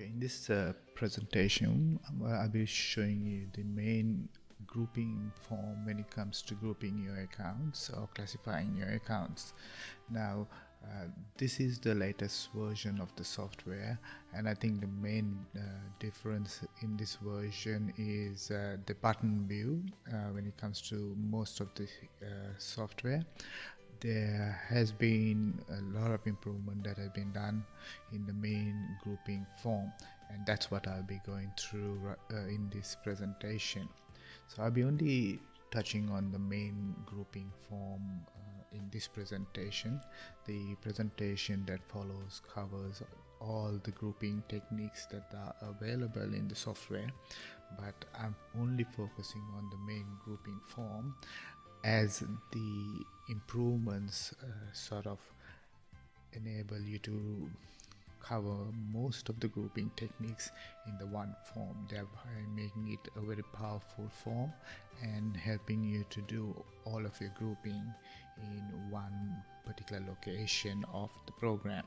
Okay, in this uh, presentation, um, I'll be showing you the main grouping form when it comes to grouping your accounts or classifying your accounts. Now, uh, this is the latest version of the software and I think the main uh, difference in this version is uh, the button view uh, when it comes to most of the uh, software there has been a lot of improvement that has been done in the main grouping form and that's what I'll be going through uh, in this presentation. So I'll be only touching on the main grouping form uh, in this presentation. The presentation that follows covers all the grouping techniques that are available in the software but I'm only focusing on the main grouping form as the improvements uh, sort of enable you to cover most of the grouping techniques in the one form thereby making it a very powerful form and helping you to do all of your grouping in one particular location of the program.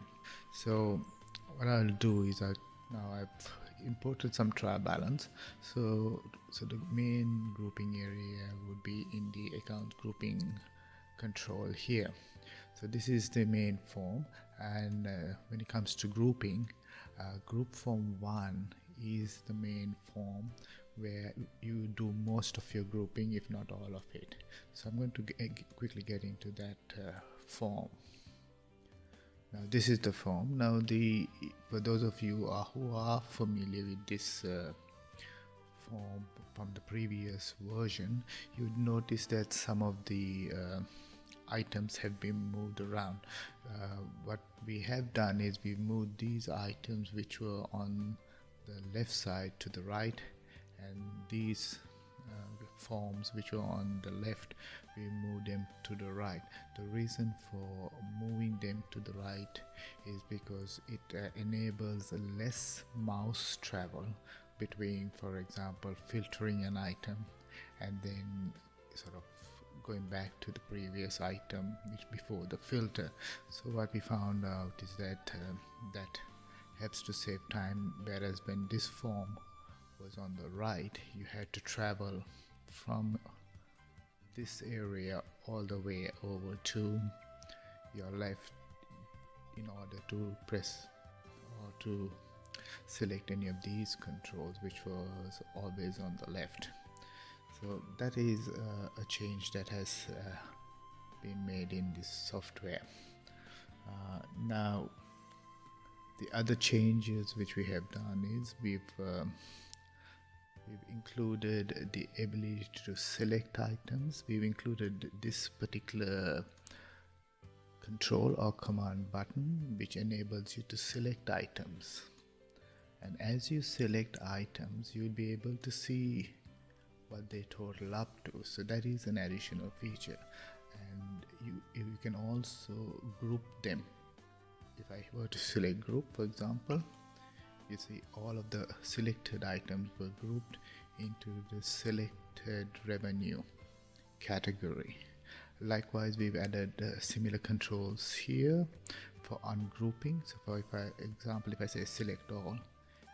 So what I'll do is I now I've imported some trial balance. So so the main grouping area would be in the account grouping control here. So this is the main form and uh, when it comes to grouping uh, group form 1 is the main form where you do most of your grouping if not all of it. So I'm going to quickly get into that uh, form now this is the form. Now the for those of you who are familiar with this uh, form from the previous version you would notice that some of the uh, items have been moved around. Uh, what we have done is we moved these items which were on the left side to the right and these forms which were on the left we move them to the right. The reason for moving them to the right is because it uh, enables less mouse travel between for example filtering an item and then sort of going back to the previous item which before the filter. So what we found out is that uh, that helps to save time whereas when this form was on the right you had to travel from this area all the way over to your left in order to press or to select any of these controls which was always on the left. So that is uh, a change that has uh, been made in this software. Uh, now the other changes which we have done is we've um, we've included the ability to select items. We've included this particular control or command button which enables you to select items. And as you select items you'll be able to see what they total up to. So that is an additional feature. And you you can also group them. If I were to select group for example you see all of the selected items were grouped into the selected revenue category. Likewise we've added uh, similar controls here for ungrouping. So for if I example if I say select all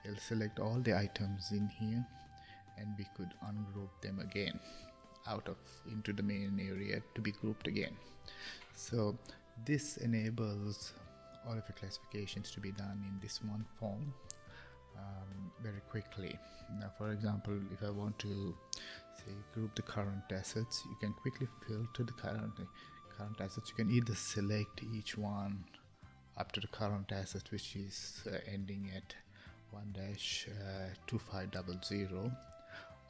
it'll select all the items in here and we could ungroup them again out of into the main area to be grouped again. So this enables all of the classifications to be done in this one form um, very quickly. Now for example if I want to say group the current assets you can quickly filter the current current assets. You can either select each one up to the current asset which is uh, ending at 1-2500 uh,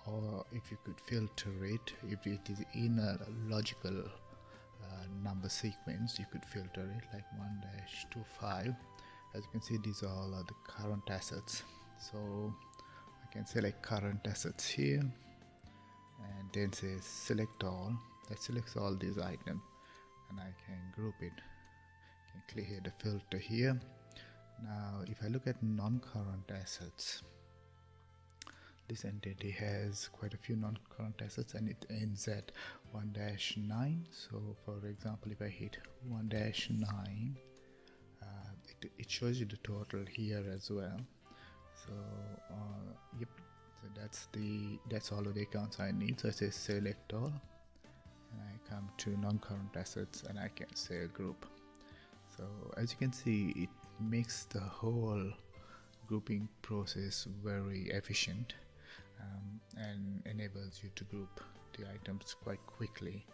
or if you could filter it if it is in a logical uh, number sequence you could filter it like 1-25 as you can see these are all the current assets so I can select current assets here. And then say select all. That selects all these items. And I can group it. Can clear the filter here. Now if I look at non-current assets this entity has quite a few non-current assets and it ends at 1-9 so for example if I hit 1-9 uh, it, it shows you the total here as well so uh, yep. So that's the that's all of the accounts I need. So I say select all. And I come to non-current assets and I can say group. So as you can see it makes the whole grouping process very efficient um, and enables you to group the items quite quickly.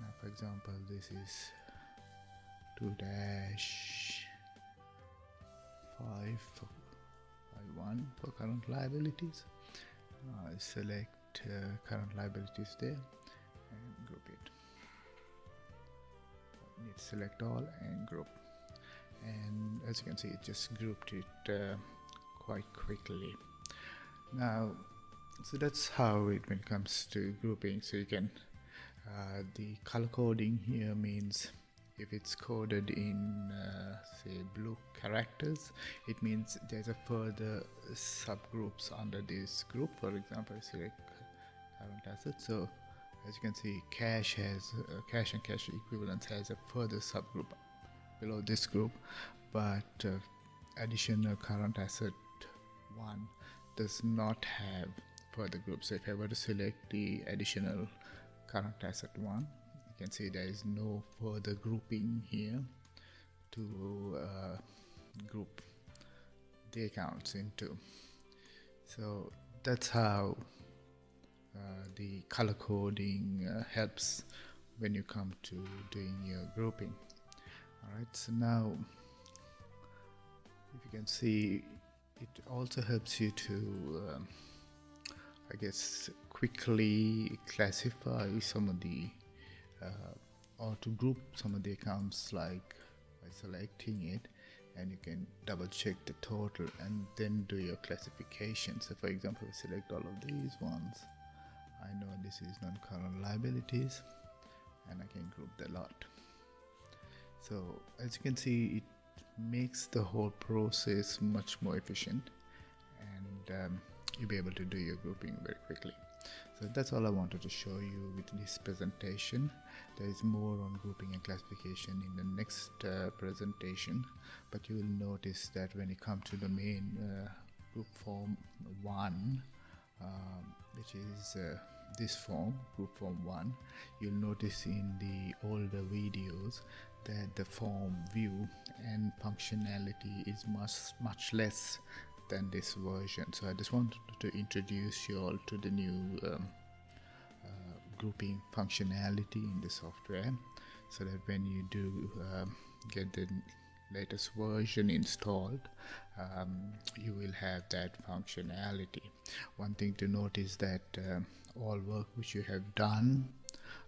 Now for example this is 2 dash 5 for 1 for current liabilities. Uh, select uh, current liabilities there and group it. Need select all and group. And as you can see it just grouped it uh, quite quickly. Now so that's how it when it comes to grouping. So you can uh, the color coding here means if it's coded in uh, say blue characters it means there's a further subgroups under this group. For example select current asset. So as you can see cash has uh, cash and cash equivalents has a further subgroup below this group. But uh, additional current asset one does not have further groups. So if I were to select the additional current asset one can see there is no further grouping here to uh, group the accounts into. So that's how uh, the color coding uh, helps when you come to doing your grouping. All right so now if you can see it also helps you to um, I guess quickly classify some of the uh, or to group some of the accounts like by selecting it and you can double check the total and then do your classification. So for example we select all of these ones I know this is non-current liabilities and I can group the lot. So as you can see it makes the whole process much more efficient and um, you'll be able to do your grouping very quickly so that's all I wanted to show you with this presentation. There is more on grouping and classification in the next uh, presentation but you will notice that when you come to the main uh, group form 1 um, which is uh, this form group form 1 you'll notice in the older videos that the form view and functionality is much much less than this version. So I just wanted to introduce you all to the new um, uh, grouping functionality in the software so that when you do um, get the latest version installed um, you will have that functionality. One thing to note is that uh, all work which you have done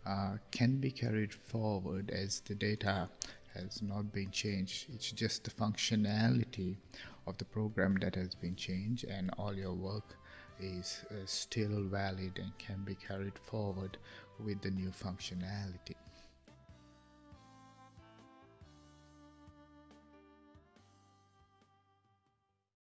uh, can be carried forward as the data has not been changed. It's just the functionality of the program that has been changed and all your work is uh, still valid and can be carried forward with the new functionality